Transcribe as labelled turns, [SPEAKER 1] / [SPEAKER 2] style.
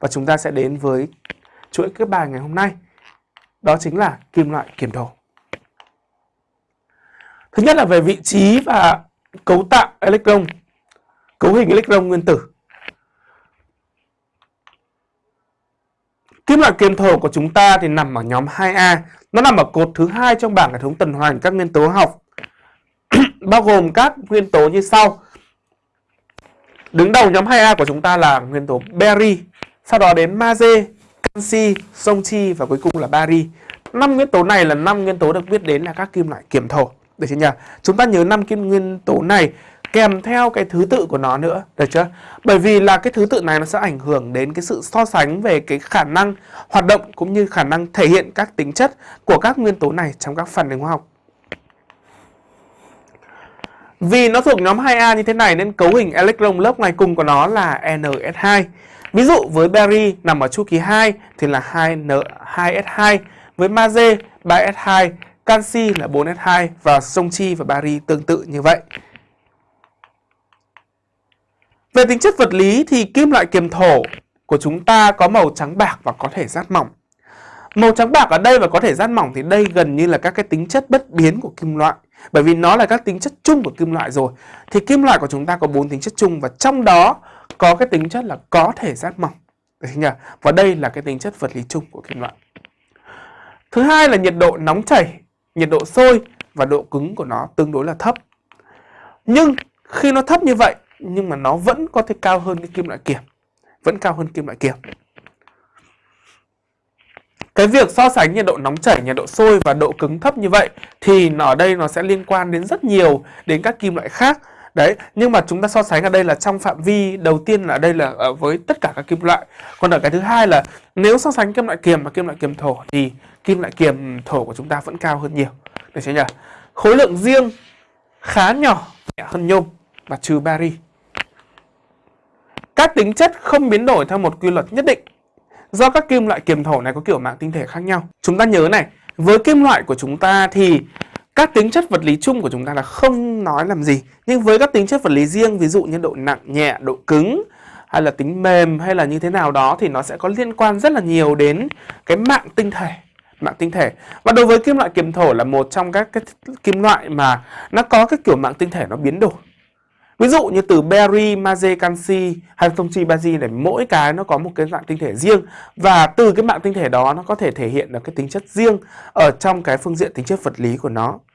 [SPEAKER 1] Và chúng ta sẽ đến với chuỗi các bài ngày hôm nay. Đó chính là kim loại kiềm thổ. Thứ nhất là về vị trí và cấu tạo electron, cấu hình electron nguyên tử. Kim loại kiềm thổ của chúng ta thì nằm ở nhóm 2A, nó nằm ở cột thứ hai trong bảng hệ thống tuần hoàn các nguyên tố học, bao gồm các nguyên tố như sau. Đứng đầu nhóm 2A của chúng ta là nguyên tố beri, sau đó đến magie, canxi, sông chi và cuối cùng là bari. Năm nguyên tố này là năm nguyên tố được biết đến là các kim loại kiềm thổ. Được chưa nhỉ? Chúng ta nhớ năm kim nguyên tố này kèm theo cái thứ tự của nó nữa, được chưa? Bởi vì là cái thứ tự này nó sẽ ảnh hưởng đến cái sự so sánh về cái khả năng hoạt động cũng như khả năng thể hiện các tính chất của các nguyên tố này trong các phản ứng hóa học. Vì nó thuộc nhóm 2A như thế này nên cấu hình electron lớp ngoài cùng của nó là NS2. Ví dụ với beri nằm ở chu kỳ 2 thì là 2N 2S2, với magie 3S2, canxi là 4S2 và sông chi và bari tương tự như vậy. Về tính chất vật lý thì kim loại kiềm thổ của chúng ta có màu trắng bạc và có thể rát mỏng. Màu trắng bạc ở đây và có thể rát mỏng thì đây gần như là các cái tính chất bất biến của kim loại. Bởi vì nó là các tính chất chung của kim loại rồi. Thì kim loại của chúng ta có bốn tính chất chung và trong đó có cái tính chất là có thể rát mỏng. Nhỉ? Và đây là cái tính chất vật lý chung của kim loại. Thứ hai là nhiệt độ nóng chảy, nhiệt độ sôi và độ cứng của nó tương đối là thấp. Nhưng khi nó thấp như vậy nhưng mà nó vẫn có thể cao hơn cái kim loại kiềm. Vẫn cao hơn kim loại kiềm. Cái việc so sánh nhiệt độ nóng chảy, nhiệt độ sôi và độ cứng thấp như vậy thì ở đây nó sẽ liên quan đến rất nhiều đến các kim loại khác. Đấy, nhưng mà chúng ta so sánh ở đây là trong phạm vi đầu tiên là đây là ở với tất cả các kim loại. Còn ở cái thứ hai là nếu so sánh kim loại kiềm và kim loại kiềm thổ thì kim loại kiềm thổ của chúng ta vẫn cao hơn nhiều. Được chưa nhỉ? Khối lượng riêng khá nhỏ, nhẹ hơn nhôm và trừ bari. Các tính chất không biến đổi theo một quy luật nhất định do các kim loại kiềm thổ này có kiểu mạng tinh thể khác nhau. Chúng ta nhớ này, với kim loại của chúng ta thì các tính chất vật lý chung của chúng ta là không nói làm gì. Nhưng với các tính chất vật lý riêng, ví dụ như độ nặng, nhẹ, độ cứng hay là tính mềm hay là như thế nào đó thì nó sẽ có liên quan rất là nhiều đến cái mạng tinh thể mạng tinh thể và đối với kim loại kiềm thổ là một trong các cái kim loại mà nó có cái kiểu mạng tinh thể nó biến đổi Ví dụ như từ berry, magie, canxi hay thông chi bazi này mỗi cái nó có một cái dạng tinh thể riêng và từ cái mạng tinh thể đó nó có thể thể hiện được cái tính chất riêng ở trong cái phương diện tính chất vật lý của nó.